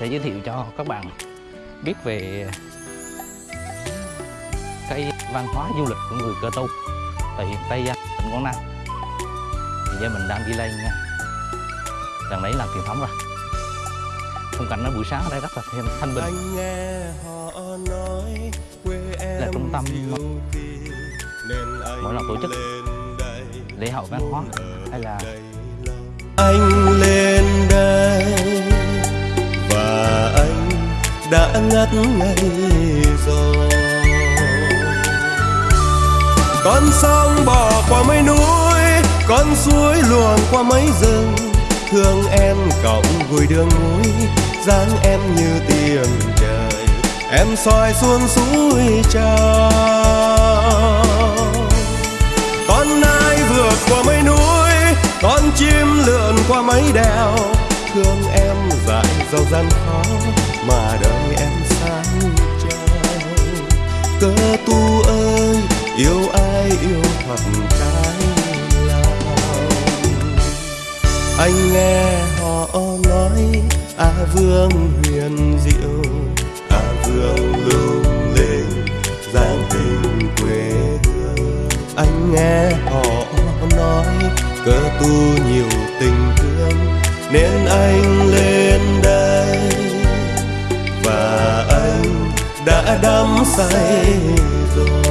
sẽ giới thiệu cho các bạn biết về cái văn hóa du lịch của người Cơ Tu tại huyện Tây Giang, tỉnh Quảng Nam. Thì giờ mình đang đi lên nha. Đằng đấy là truyền thống rồi. Khung cảnh ở buổi sáng ở đây rất là thêm thanh bình. anh nghe họ nói quê em Là trung tâm mỗi lần tổ chức lễ hội văn hóa hay là anh lên đây anh đã ngất ngây rồi. Con sông bỏ qua mấy núi, con suối luồn qua mấy rừng. Thương em cộng vui đường núi, dáng em như tiền trời. Em soi xuống suối trao. con nai vượt qua mấy núi, con chim lượn qua mấy đèo thương em dại dầu gian khó mà đời em sáng trao cơ tu ơi, yêu ai yêu thật cái lòng anh nghe họ nói, a vương huyền diệu, a vương lung linh giang tình quê hương. Anh nghe họ nói cơ tu nhiều nên anh lên đây. Và anh đã đắm say rồi.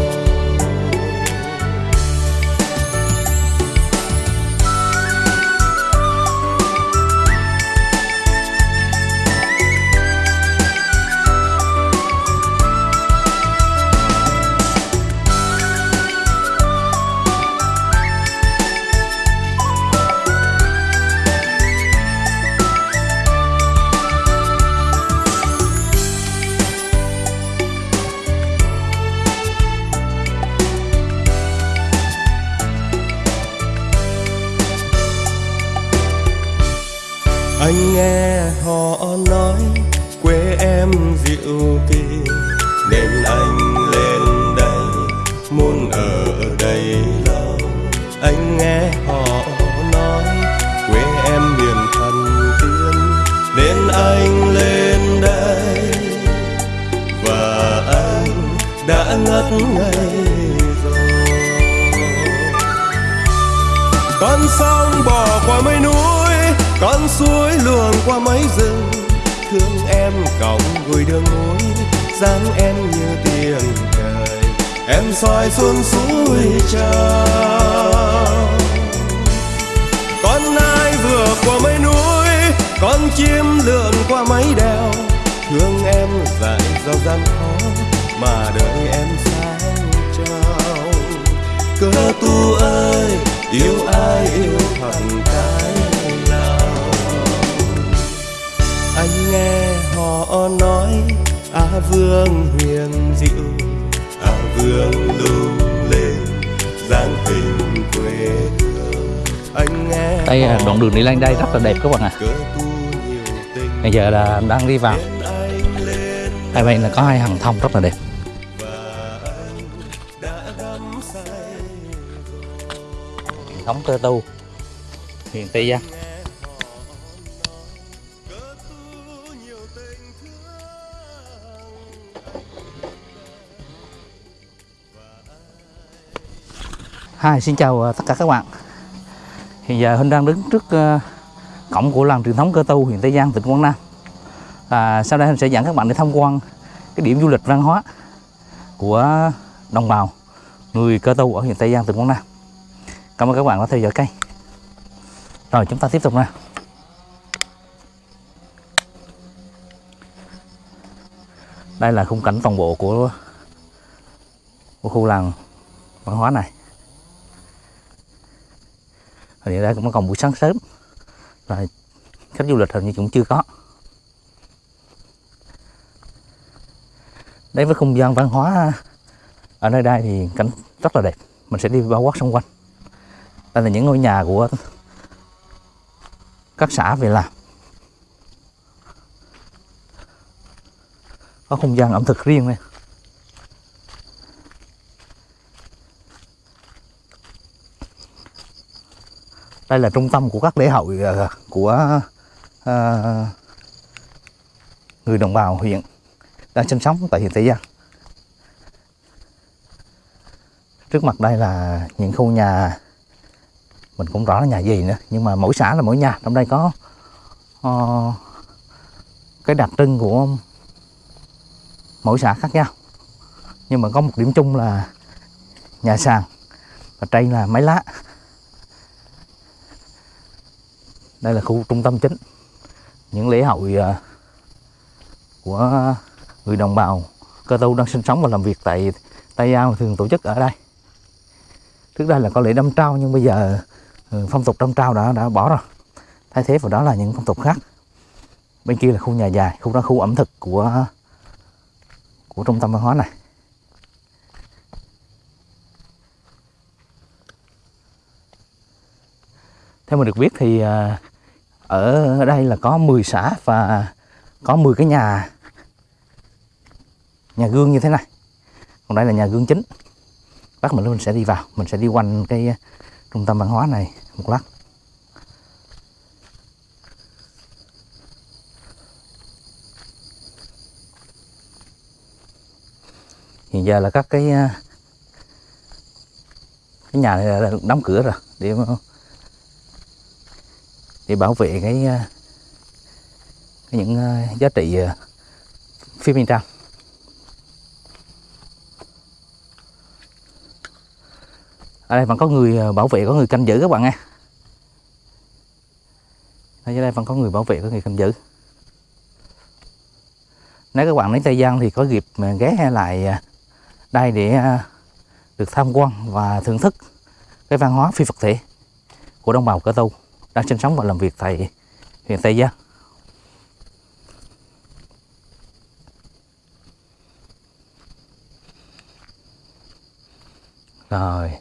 Con sông bỏ qua mấy núi, con suối luồn qua mấy rừng. Thương em còng gùi đường núi, dáng em như tiền trời. Em soi xuống suối trao con nai vượt qua mấy núi, con chim lượn qua mấy đèo. Thương em dại dầu gian khó mà đời em cơ tu ơi yêu ai yêu thật cái lòng anh nghe họ nói a vương huyền diệu a vương lung linh giang hình quê hương anh nghe đây là đoạn đường đi lên đây rất là đẹp các bạn ạ. tình Bây giờ là đang đi vào. lên Hai bên là có hai hàng thông rất là đẹp. Thống Cơ Tu, huyện Tây Giang. Hi, xin chào ờ, tất cả các bạn. Hiện giờ Huynh đang đứng trước ờ, cổng của làng truyền thống Cơ Tu huyện Tây Giang, tỉnh Quảng Nam. à, sau đây Huynh sẽ dẫn các bạn đi tham quan cái điểm du lịch văn hóa của đồng bào người Cơ Tu ở huyện Tây Giang, tỉnh Quảng Nam. Cảm ơn các bạn đã theo dõi kênh. Rồi, chúng ta tiếp tục nha. Đây là khung cảnh toàn bộ của của khu làng văn hóa này. Hình như đây cũng còn buổi sáng sớm là khách du lịch hình như cũng chưa có. Đến với không gian văn hóa ở nơi đây thì cảnh rất là đẹp. Mình sẽ đi bao quát xung quanh. Đây là những ngôi nhà của các xã về làm. Có không gian ẩm thực riêng này. Đây là trung tâm của các lễ hội ờ, của ờ, người đồng bào huyện đang sinh sống tại huyện Tây Giang. Trước mặt đây là những khu nhà mình cũng rõ là nhà gì nữa nhưng mà mỗi xã là mỗi nhà. Trong đây có uh, cái đặc trưng của mỗi xã khác nhau. Nhưng mà có một điểm chung là nhà sàn và trên là máy lá. Đây là khu trung tâm chính. Những lễ hội uh, của người đồng bào cơ tu đang sinh sống và làm việc tại Tây Ao thường tổ chức ở đây. Trước đây là có lễ đâm trao nhưng bây giờ Ừ, phong tục trong trao đã đã bỏ rồi. Thay thế vào đó là những phong tục khác. Bên kia là khu nhà dài, khu đó khu ẩm thực của của trung tâm văn hóa này. Theo mình được biết thì à, ở đây là có 10 xã và có 10 cái nhà nhà gương như thế này. Còn đây là nhà gương chính. Bác mình mình sẽ đi vào, mình sẽ đi quanh cái trung tâm văn hóa này một lát. Hiện giờ là các cái à, cái nhà này là đóng cửa rồi để để bảo vệ cái, à, cái những à, giá trị phía bên trong ở đây vẫn có người ờ, bảo vệ, có người canh giữ các bạn nha ở đây vẫn có người bảo vệ, có người canh giữ nếu các bạn đến Tây Giang thì có dịp ghé lại ờ, đây để ờ, được tham quan và thưởng thức cái văn hóa phi vật thể của đồng bào Cơ Tu đang sinh sống và làm việc tại huyện Tây Giang. Rồi,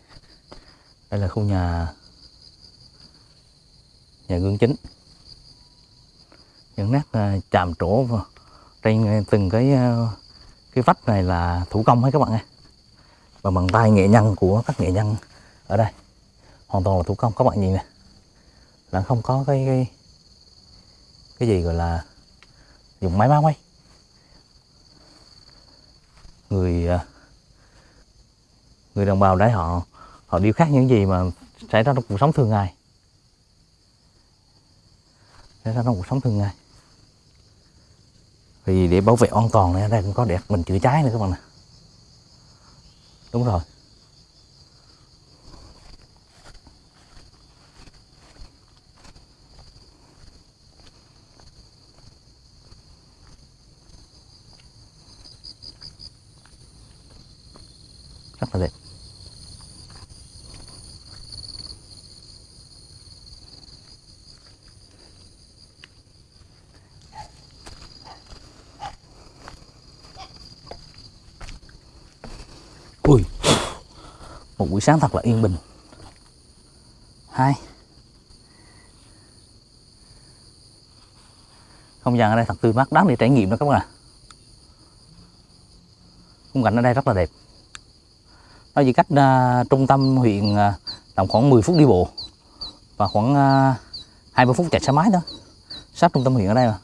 đây là khu nhà nhà gương chính. Những nét ờ, chạm trổ vào trên ờ, từng cái ờ, cái vách này là thủ công hết các bạn ơi Và bằng tay nghệ nhân của các nghệ nhân ở đây. Hoàn toàn là thủ công, các bạn nhìn nè là không có cái cái cái gì gọi là dùng máy móc ấy người người đồng bào đấy họ họ điêu khắc những gì mà xảy ra trong cuộc sống thường ngày. Xảy ra trong cuộc sống thường ngày. Vì để bảo vệ an toàn này, ở đây cũng có đẹp mình chữa cháy nữa các bạn nè đúng rồi. Rất là đẹp ui một buổi sáng thật là yên bình. Hai. Không gian ở đây thật tươi mát đáng để trải nghiệm đó các bạn ạ. Khung cảnh ở đây rất là đẹp. Nó chỉ cách uh, trung tâm huyện uh, tầm khoảng 10 phút đi bộ và khoảng à, uh, 20 phút chạy xe máy đó. Sát trung tâm huyện ở đây mà.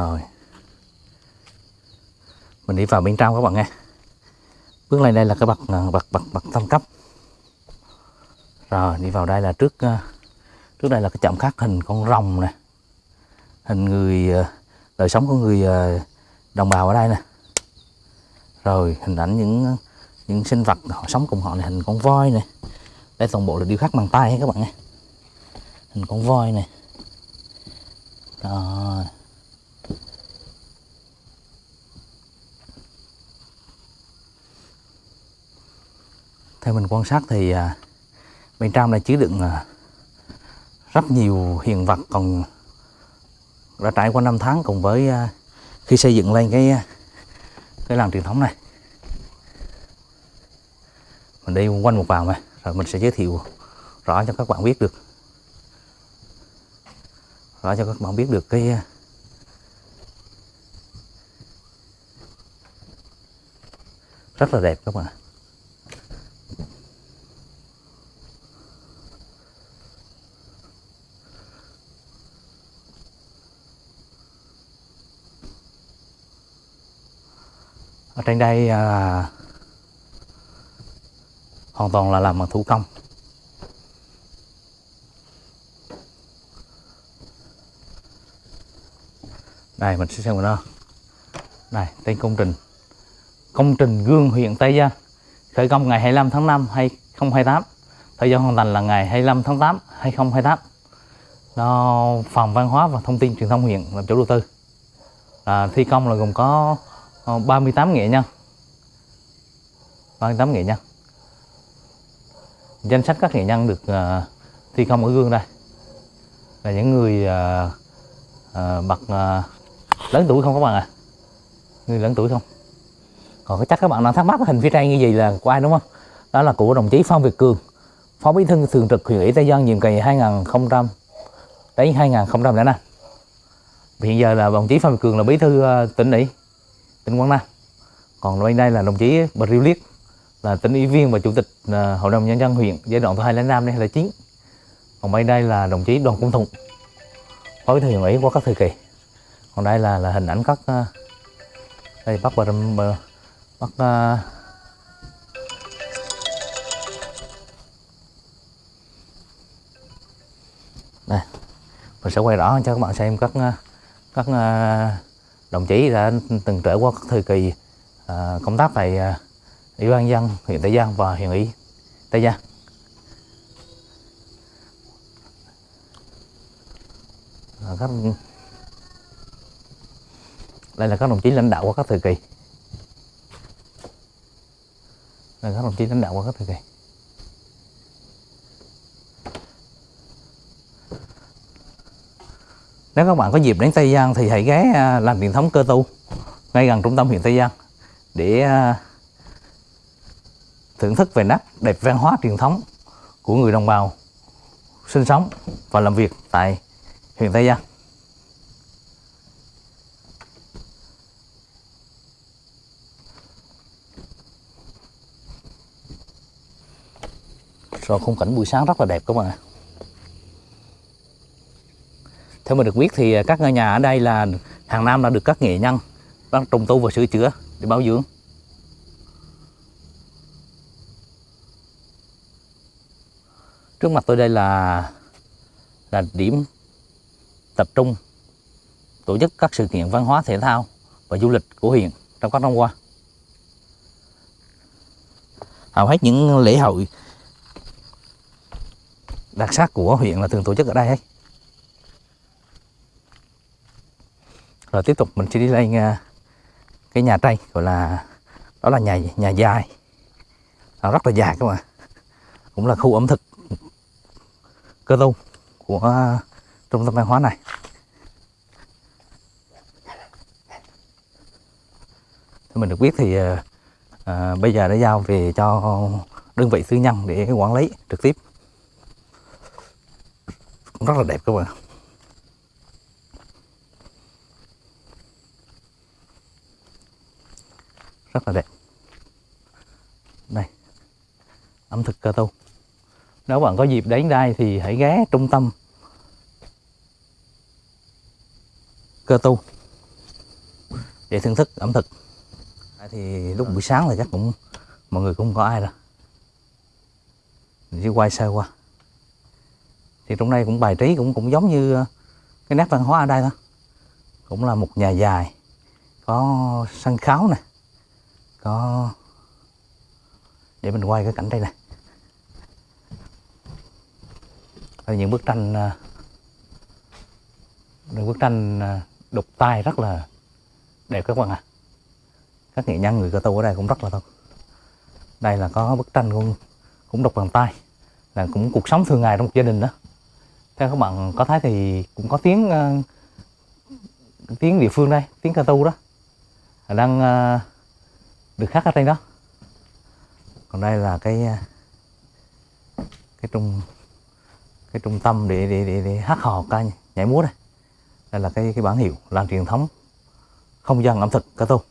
Rồi mình đi vào bên trong các bạn nghe bước lên đây là cái bậc à, bậc bậc bậc tam cấp. Rồi, đi vào đây là trước à, trước đây là cái chạm khắc hình con rồng nè. Hình người à, đời sống của người đồng bào ở đây nè. Rồi, hình ảnh những những sinh vật họ sống cùng họ này hình con voi này đây toàn bộ là điêu khắc bằng tay các bạn nghe hình con voi này đó. theo mình quan sát thì à, bên trong này chứa đựng à, rất nhiều hiện vật còn đã trải qua năm tháng cùng với à, khi xây dựng lên cái cái làng truyền thống này. Mình đi quanh một vòng này rồi mình sẽ giới thiệu rõ cho các bạn biết được. Rõ cho các bạn biết được cái rất là đẹp các bạn ạ. Trên đây à, hoàn toàn là làm bằng thủ công. Đây mình sẽ xem nó đây tên công trình. Công trình gương huyện Tây Giang khởi công ngày 25 tháng 5 2028 thời gian hoàn thành là ngày 25 tháng 8 2028 nó phòng văn hóa và thông tin truyền thông huyện làm chủ đầu tư. À, thi công là gồm có 38 nghệ nhân 38 nghệ nhân danh sách các nghệ nhân được uh, thi công ở gương đây. Là những người uh, uh, bậc uh, lớn tuổi không các bạn à người lớn tuổi không? Còn có chắc các bạn đang thắc mắc hình phía trên như gì là của ai đúng không? Đó là của đồng chí Phan Việt Cường phó bí thư thường trực huyện ủy Tây Giang nhiệm kỳ 2000 đến 2005 hiện giờ là đồng chí Phan Việt Cường là bí thư tỉnh ủy tỉnh Quảng Nam còn bên đây là đồng chí Bà Riêu Liết, là tỉnh ủy viên và chủ tịch à, hội đồng nhân dân huyện, giai đoạn từ 2 đến 5 đến 2009 còn bên đây là đồng chí Đoàn Công Thụng phó bí thư huyện ủy qua các thời kỳ. Còn đây là là hình ảnh các à, đây, bắt Bờ Râm- bắt à, đây, mình sẽ quay rõ cho các bạn xem các các đồng chí đã từng trải qua các thời kỳ à, công tác tại à, ủy ban dân huyện Tây Giang và huyện ủy Tây Giang. À, các đây là các đồng chí lãnh đạo qua các thời kỳ. Đây là các đồng chí lãnh đạo qua các thời kỳ. Nếu các bạn có dịp đến Tây Giang thì hãy ghé à, làm làng truyền thống cơ tu ngay gần trung tâm huyện Tây Giang để à, thưởng thức về nét đẹp văn hóa truyền thống của người đồng bào sinh sống và làm việc tại huyện Tây Giang. Rồi khung cảnh buổi sáng rất là đẹp các bạn ạ. Theo mình được biết thì à, các ngôi nhà ở đây là hàng năm là được các nghệ nhân đang trùng tu và sửa chữa để bảo dưỡng. Trước mặt tôi đây là là điểm tập trung tổ chức các sự kiện văn hóa thể thao và du lịch của huyện trong các năm qua. Hầu hết những lễ hội đặc sắc của huyện là thường tổ chức ở đây ấy. Rồi tiếp tục mình sẽ đi lên à, cái nhà tranh gọi là đó là nhà nhà dài. Nó rất là dài các bạn cũng là khu ẩm thực cơ tu của à, trung tâm văn hóa này. Thế mình được biết thì à, à, bây giờ đã giao về cho đơn vị tư nhân để quản lý trực tiếp. Cũng rất là đẹp các bạn rất là đẹp. Đây. Ẩm thực cơ tu nếu bạn có dịp đến đây thì hãy ghé trung tâm cơ tu để thưởng thức ẩm thực. Thì lúc buổi sáng là chắc cũng mọi người cũng không có ai đâu mình chỉ quay sơ qua. Thì trong đây cũng bài trí cũng cũng giống như ờ, cái nét văn hóa ở đây thôi. Cũng là một nhà dài có sân khấu này có. Để mình quay cái cảnh đây này Đây những bức tranh à, những bức tranh à, đục tay rất là đẹp các bạn ạ. Các nghệ nhân người cơ tu ở đây cũng rất là tốt. Đây là có bức tranh cũng cũng đục bằng tay. Là cũng cuộc sống thường ngày trong một gia đình đó. Theo các bạn có thấy thì cũng có tiếng uh, tiếng địa phương đây tiếng cơ tu đó. Đang uh, được khắc ở trên đó. Còn đây là cái à, cái trung cái trung tâm để để để, để hát hò ca nhảy múa đây. Đây là cái cái bản hiệu làng truyền thống không gian ẩm thực cơ tu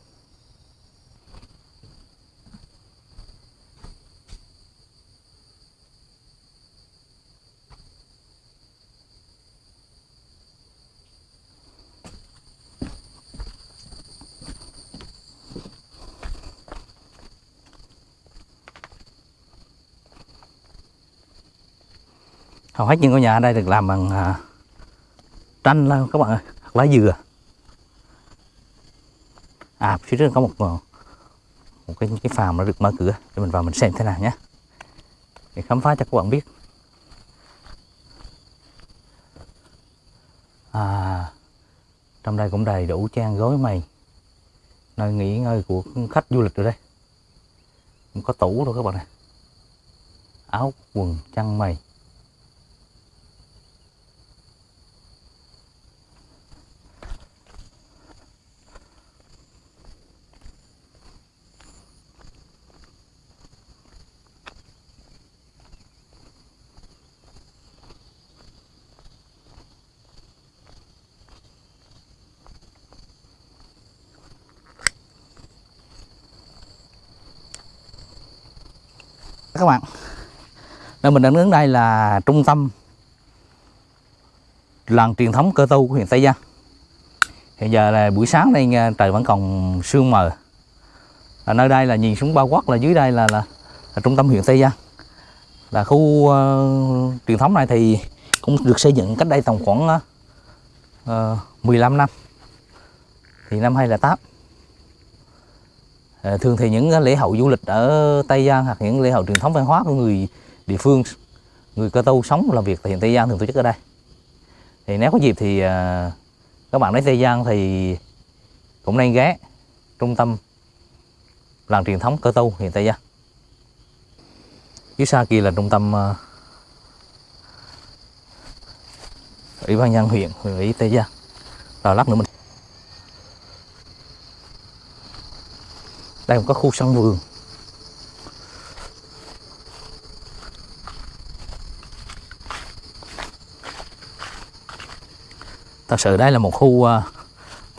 hầu hết những ngôi nhà ở đây được làm bằng à, tranh là các bạn ơi hoặc lá dừa. À phía trước có một ờ, một cái cái phàm nó được mở cửa để mình vào mình xem thế nào nhé. Để khám phá cho các bạn biết. À trong đây cũng đầy đủ trang gối mày, nơi nghỉ ngơi của khách du lịch rồi đây. Cũng có tủ rồi các bạn này áo quần chăn mày. Các bạn. Nên mình đang đứng đây là trung tâm làng truyền thống cơ tu của huyện Tây Giang hiện giờ là buổi sáng đây trời vẫn còn sương mờ. Ở nơi đây là nhìn xuống bao quát là dưới đây là, là, là trung tâm huyện Tây Giang là khu uh, truyền thống này thì cũng được xây dựng cách đây tầm khoảng ờ, ờ, uh, 15 năm. Thì năm 2008 Ờ, À, thường thì những lễ hội du lịch ở Tây Giang hoặc những lễ hội truyền thống văn hóa của người địa phương, người cơ tu sống làm việc tại hiện Tây Giang thường tổ chức ở đây. Thì nếu có dịp thì à, các bạn đến Tây Giang thì cũng nên ghé trung tâm làng truyền thống cơ tu hiện Tây Giang. Phía xa kia là trung tâm à, ủy ban nhân huyện huyện ủy Tây Giang. Rồi lát nữa mình đây một có khu sân vườn. Thật sự đây là một khu uh,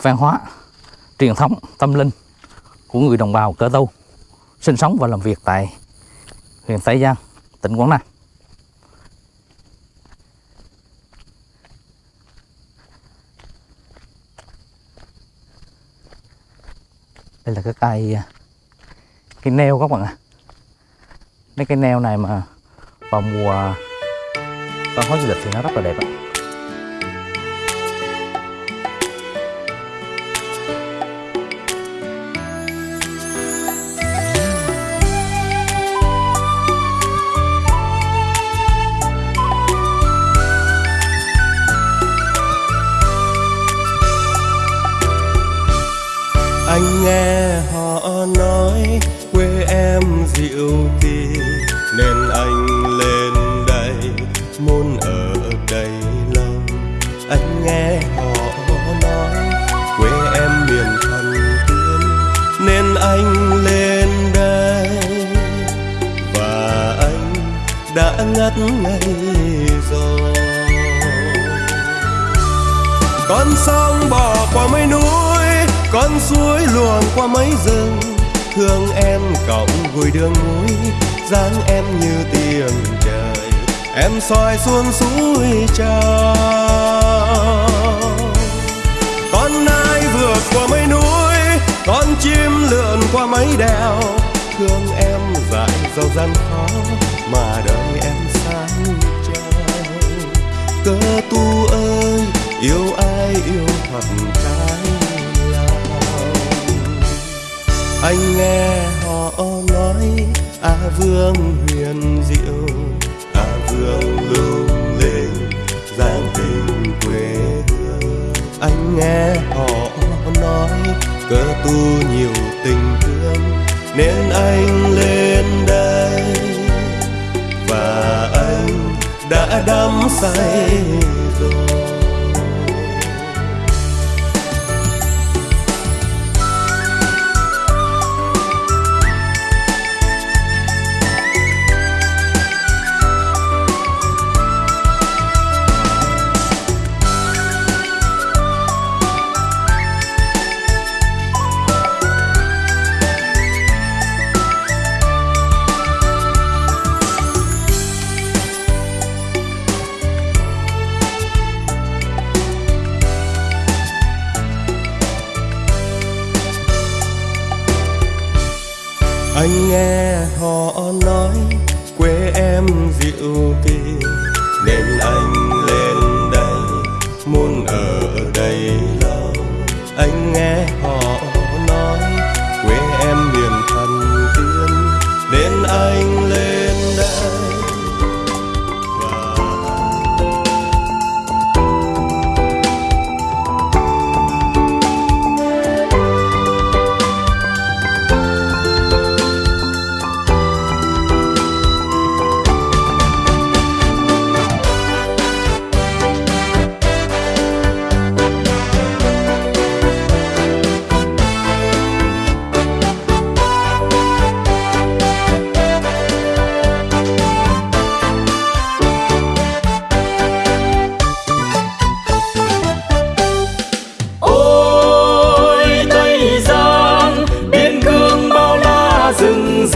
văn hóa truyền thống tâm linh của người đồng bào cơ tu sinh sống và làm việc tại huyện Tây Giang tỉnh Quảng Nam. Đây là cái cây ờ, cây neo các bạn ạ mấy cây neo này mà vào mùa văn hóa du lịch thì nó rất là đẹp ạ à. Con sông bỏ qua mấy núi, con suối luồn qua mấy rừng. Thương em cộng gùi đường núi, dáng em như tiếng trời. Em soi xuống suối trào con nai vượt qua mấy núi, con chim lượn qua mấy đèo. Thương em dại dầu gian khó, mà đời em sáng trao cơ tu ơi yêu ai yêu thật trái anh nghe họ nói, a vương huyền diệu, a vương lung linh giang tình quê hương. Anh nghe họ nói cơ tu nhiều tình thương, nên anh lên đây. Và anh đã đắm say rồi.